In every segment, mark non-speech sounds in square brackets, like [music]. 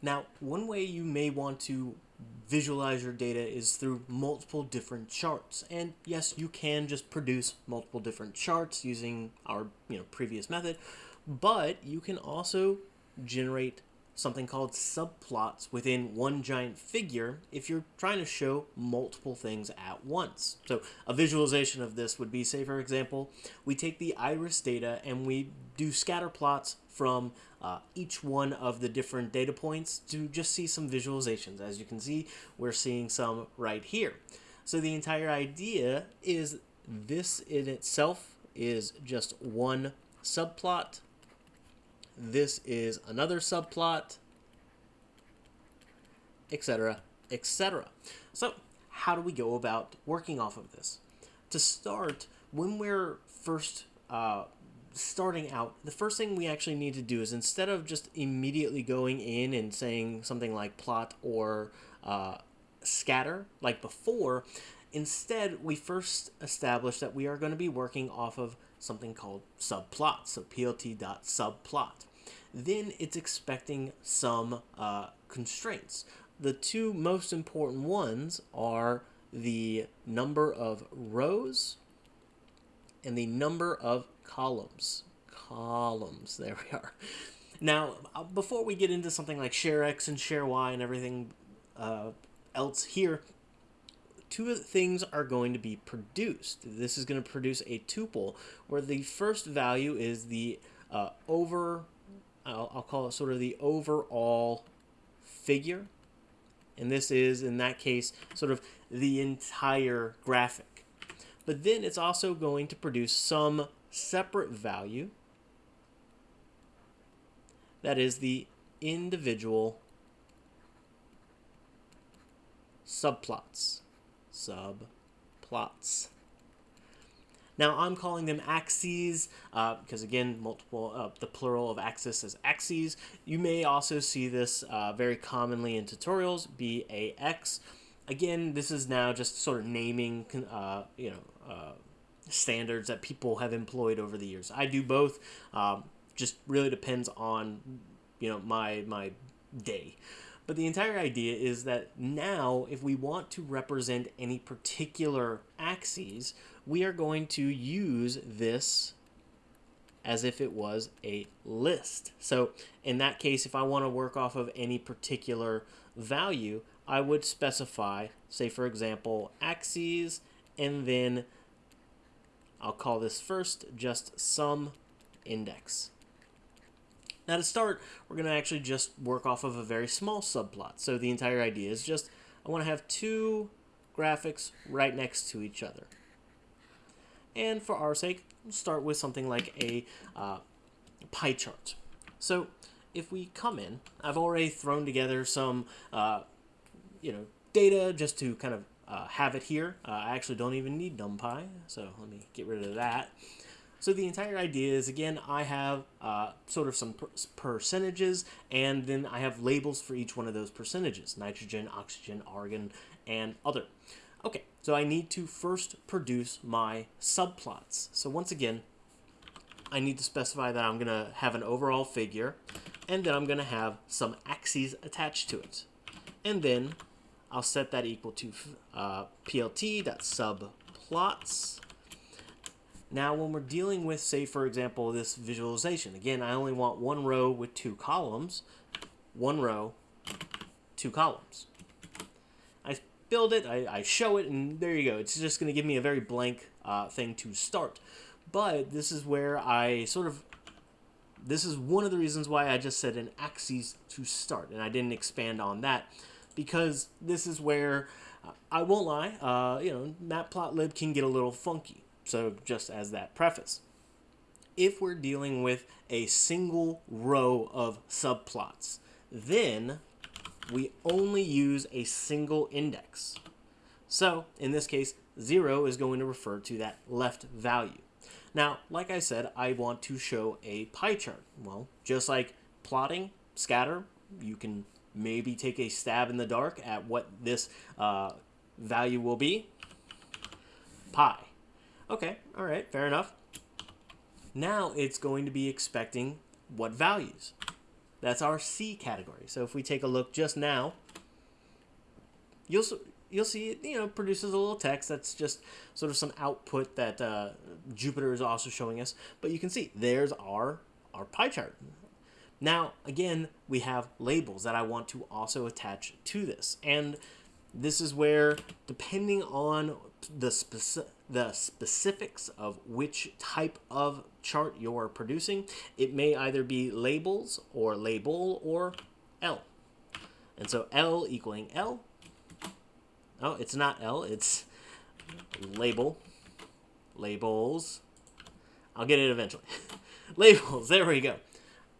Now, one way you may want to visualize your data is through multiple different charts. And yes, you can just produce multiple different charts using our you know previous method, but you can also generate something called subplots within one giant figure if you're trying to show multiple things at once. So a visualization of this would be, say for example, we take the iris data and we do scatter plots from uh, each one of the different data points to just see some visualizations. As you can see, we're seeing some right here. So the entire idea is this in itself is just one subplot this is another subplot, etc., etc. So how do we go about working off of this? To start, when we're first uh, starting out, the first thing we actually need to do is instead of just immediately going in and saying something like plot or uh, scatter like before, instead we first establish that we are going to be working off of something called subplot, so plt.subplot then it's expecting some uh, constraints. The two most important ones are the number of rows and the number of columns. Columns, there we are. Now, uh, before we get into something like share X and share Y and everything uh, else here, two things are going to be produced. This is going to produce a tuple where the first value is the uh, over I'll, I'll call it sort of the overall figure. And this is, in that case, sort of the entire graphic. But then it's also going to produce some separate value that is the individual subplots. Subplots. Now I'm calling them axes uh, because again, multiple uh, the plural of axis is axes. You may also see this uh, very commonly in tutorials, BAX. Again, this is now just sort of naming, uh, you know, uh, standards that people have employed over the years. I do both. Um, just really depends on, you know, my my day. But the entire idea is that now, if we want to represent any particular axes, we are going to use this as if it was a list. So in that case, if I want to work off of any particular value, I would specify, say for example, axes, and then I'll call this first just some index. Now to start, we're going to actually just work off of a very small subplot. So the entire idea is just, I want to have two graphics right next to each other. And for our sake, we'll start with something like a uh, pie chart. So if we come in, I've already thrown together some, uh, you know, data just to kind of uh, have it here. Uh, I actually don't even need NumPy, so let me get rid of that. So the entire idea is, again, I have uh, sort of some per percentages, and then I have labels for each one of those percentages, nitrogen, oxygen, argon, and other. Okay, so I need to first produce my subplots. So once again, I need to specify that I'm going to have an overall figure, and then I'm going to have some axes attached to it. And then I'll set that equal to uh, plt.subplots now, when we're dealing with, say, for example, this visualization, again, I only want one row with two columns, one row, two columns. Build it, I, I show it, and there you go. It's just going to give me a very blank uh, thing to start. But this is where I sort of, this is one of the reasons why I just said an axis to start, and I didn't expand on that, because this is where, uh, I won't lie, uh, you know, matplotlib can get a little funky. So just as that preface. If we're dealing with a single row of subplots, then we only use a single index. So in this case, 0 is going to refer to that left value. Now, like I said, I want to show a pie chart. Well, just like plotting, scatter, you can maybe take a stab in the dark at what this uh, value will be. Pie. Okay, all right, fair enough. Now it's going to be expecting what values? That's our C category. So if we take a look just now, you'll you'll see it, you know, produces a little text. That's just sort of some output that uh, Jupyter is also showing us. But you can see there's our, our pie chart. Now, again, we have labels that I want to also attach to this. And this is where, depending on the, speci the specifics of which type of chart you're producing, it may either be labels or label or L. And so L equaling L Oh, it's not L, it's label. Labels. I'll get it eventually. [laughs] Labels, there we go.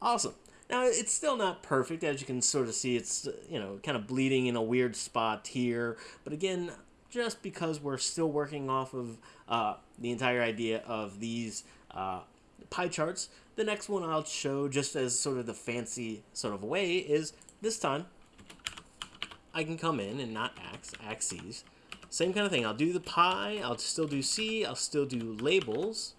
Awesome. Now, it's still not perfect, as you can sort of see. It's, you know, kind of bleeding in a weird spot here. But again, just because we're still working off of uh, the entire idea of these uh, pie charts, the next one I'll show just as sort of the fancy sort of way is this time I can come in and not ax, axes. Same kind of thing. I'll do the pie. I'll still do C. I'll still do labels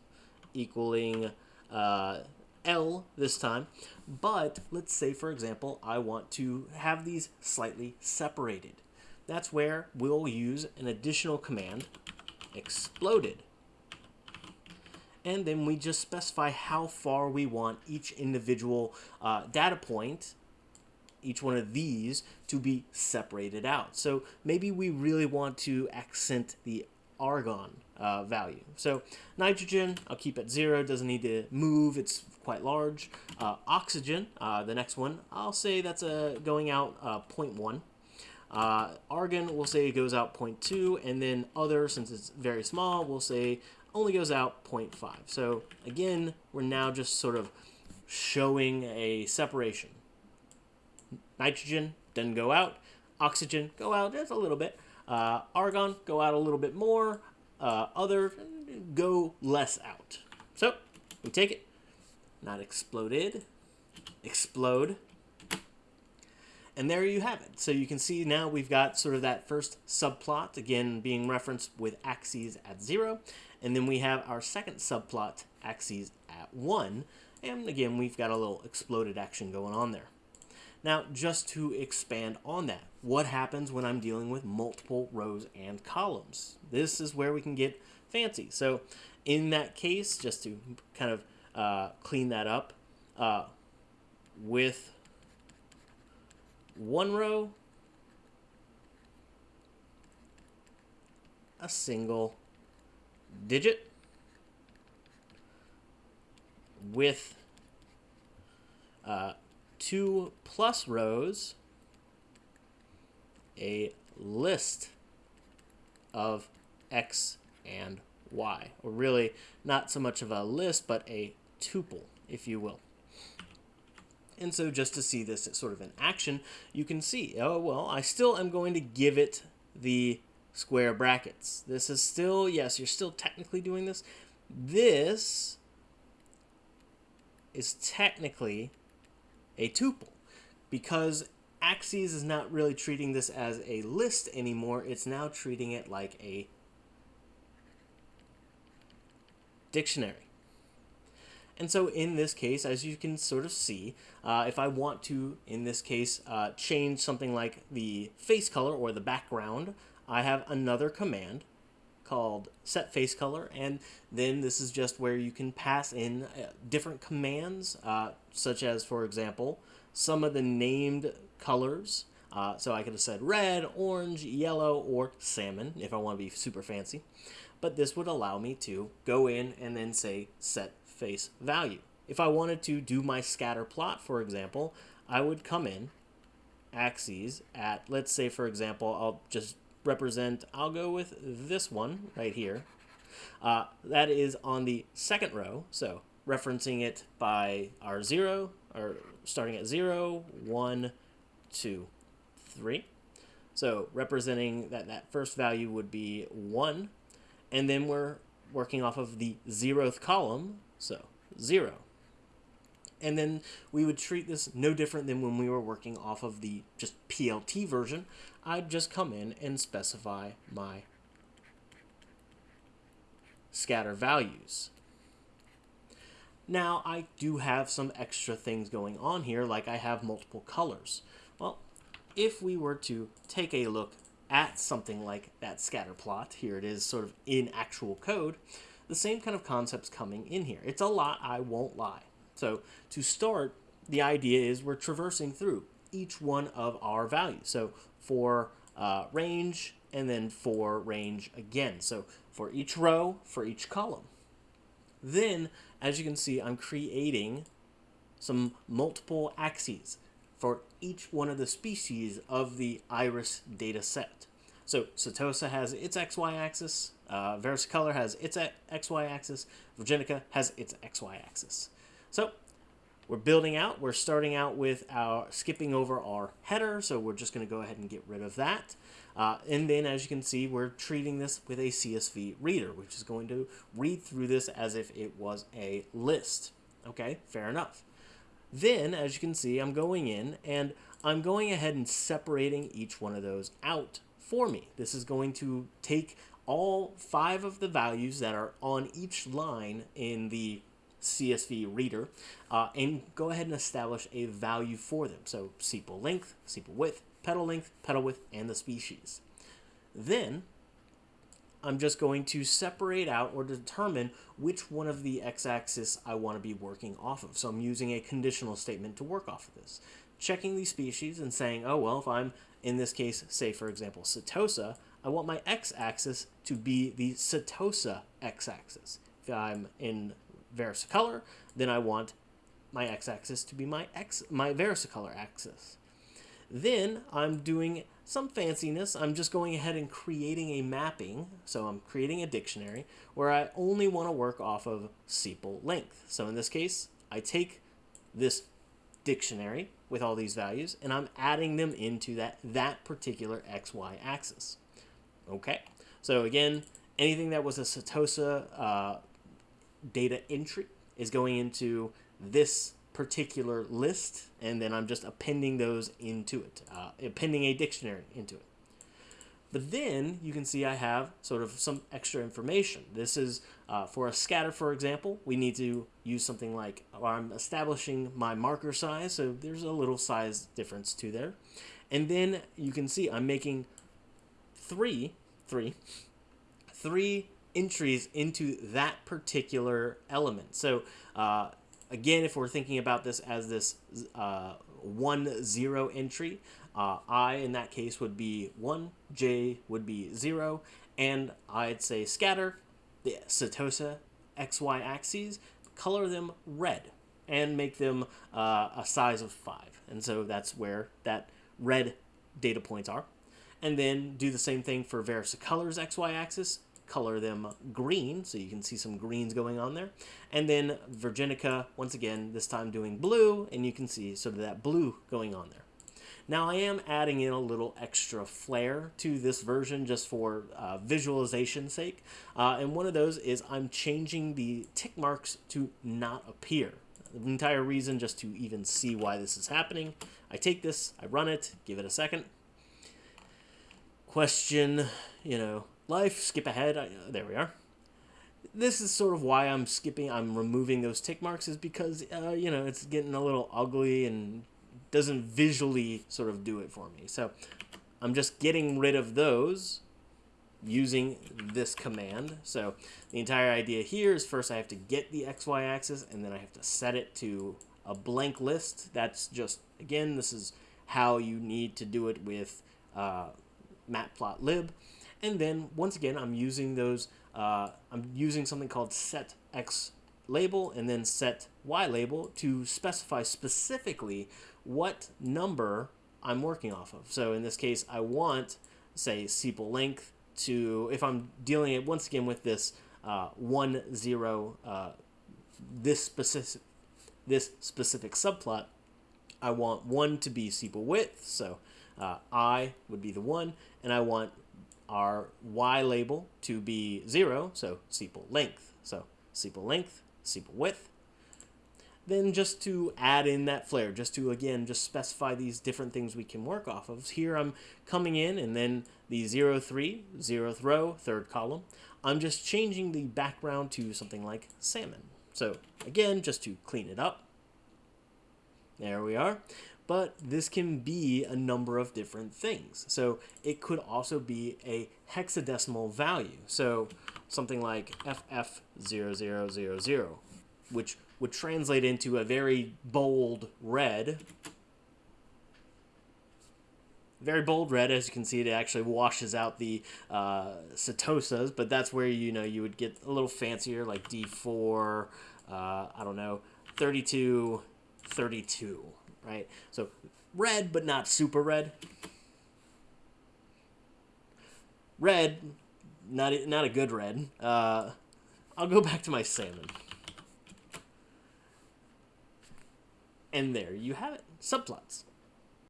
equaling uh, L this time. But let's say, for example, I want to have these slightly separated. That's where we'll use an additional command, exploded. And then we just specify how far we want each individual uh, data point each one of these to be separated out. So maybe we really want to accent the argon uh, value. So nitrogen, I'll keep at zero, doesn't need to move, it's quite large. Uh, oxygen, uh, the next one, I'll say that's a going out uh, 0.1. Uh, argon, we'll say goes out 0.2, and then other, since it's very small, we'll say only goes out 0.5. So again, we're now just sort of showing a separation. Nitrogen doesn't go out. Oxygen go out just a little bit. Uh, argon go out a little bit more. Uh, other go less out. So we take it. Not exploded. Explode. And there you have it. So you can see now we've got sort of that first subplot, again being referenced with axes at 0. And then we have our second subplot, axes at 1. And again, we've got a little exploded action going on there. Now, just to expand on that, what happens when I'm dealing with multiple rows and columns? This is where we can get fancy. So in that case, just to kind of uh, clean that up, uh, with one row, a single digit with uh, two plus rows a list of x and y, or really not so much of a list, but a tuple, if you will. And so just to see this sort of in action, you can see, oh, well, I still am going to give it the square brackets. This is still, yes, you're still technically doing this. This is technically a tuple because Axes is not really treating this as a list anymore. It's now treating it like a dictionary. And so in this case, as you can sort of see, uh, if I want to, in this case, uh, change something like the face color or the background, I have another command called set face color and then this is just where you can pass in uh, different commands uh, such as for example some of the named colors uh, so I could have said red, orange, yellow, or salmon if I want to be super fancy. But this would allow me to go in and then say set face value. If I wanted to do my scatter plot, for example, I would come in axes at, let's say, for example, I'll just represent, I'll go with this one right here. Uh, that is on the second row, so referencing it by our 0, or starting at 0, 1, 2, 3. So representing that that first value would be 1, and then we're working off of the zeroth column, so 0. And then we would treat this no different than when we were working off of the just PLT version. I'd just come in and specify my scatter values. Now I do have some extra things going on here, like I have multiple colors. Well, if we were to take a look at something like that scatter plot, here it is sort of in actual code, the same kind of concepts coming in here. It's a lot, I won't lie. So to start, the idea is we're traversing through each one of our values. So for uh, range and then for range again. So for each row, for each column. Then, as you can see, I'm creating some multiple axes for each one of the species of the iris data set. So Setosa has its XY axis, uh, Versicolor has its XY axis, Virginica has its XY axis. So we're building out. We're starting out with our skipping over our header, so we're just going to go ahead and get rid of that. Uh, and then, as you can see, we're treating this with a CSV reader, which is going to read through this as if it was a list. Okay, fair enough. Then, as you can see, I'm going in and I'm going ahead and separating each one of those out for me. This is going to take all five of the values that are on each line in the CSV reader uh, and go ahead and establish a value for them. So sepal length, sepal width, petal length, petal width, and the species. Then I'm just going to separate out or determine which one of the x-axis I want to be working off of. So I'm using a conditional statement to work off of this. Checking these species and saying, oh, well, if I'm, in this case, say, for example, Setosa, I want my x-axis to be the Setosa x-axis. If I'm in Versicolor, then I want my x-axis to be my x my Versicolor axis. Then I'm doing some fanciness. I'm just going ahead and creating a mapping. So I'm creating a dictionary where I only want to work off of sepal length. So in this case, I take this dictionary with all these values and I'm adding them into that, that particular XY axis. Okay, so again, anything that was a Setosa uh, data entry is going into this particular list, and then I'm just appending those into it, uh, appending a dictionary into it. But then you can see I have sort of some extra information. This is uh, for a scatter, for example, we need to use something like I'm establishing my marker size, so there's a little size difference to there. And then you can see I'm making three, three, three entries into that particular element. So uh, again, if we're thinking about this as this uh, one zero entry, uh, I in that case would be one, J would be zero, and I'd say scatter the Setosa XY axes, color them red, and make them uh, a size of five. And so that's where that red data points are. And then do the same thing for Versicolor's XY axis, color them green, so you can see some greens going on there. And then Virginica, once again, this time doing blue, and you can see sort of that blue going on there. Now I am adding in a little extra flair to this version just for uh, visualization sake. Uh, and one of those is I'm changing the tick marks to not appear. The entire reason just to even see why this is happening. I take this, I run it, give it a second. Question, you know, life, skip ahead. I, there we are. This is sort of why I'm skipping, I'm removing those tick marks is because, uh, you know, it's getting a little ugly and doesn't visually sort of do it for me. So I'm just getting rid of those using this command. So the entire idea here is first I have to get the XY axis and then I have to set it to a blank list. That's just, again, this is how you need to do it with uh, matplotlib. And then once again, I'm using those, uh, I'm using something called set X label and then set Y label to specify specifically what number I'm working off of. So in this case, I want, say, sepal length to, if I'm dealing it once again with this uh, one zero, uh, this specific, this specific subplot, I want one to be sepal width. So uh, I would be the one, and I want our y label to be 0, so sepal length. So sepal length, sepal width. Then just to add in that flair, just to, again, just specify these different things we can work off of. Here I'm coming in and then the 0, 3, 0th row, third column. I'm just changing the background to something like salmon. So again, just to clean it up, there we are. But this can be a number of different things. So it could also be a hexadecimal value. So something like FF0000, which would translate into a very bold red. Very bold red, as you can see, it actually washes out the uh, setosas, but that's where you know you would get a little fancier, like D4, uh, I don't know, 32, 32, right? So red, but not super red. Red, not not a good red. Uh, I'll go back to my salmon. And there you have it. Subplots.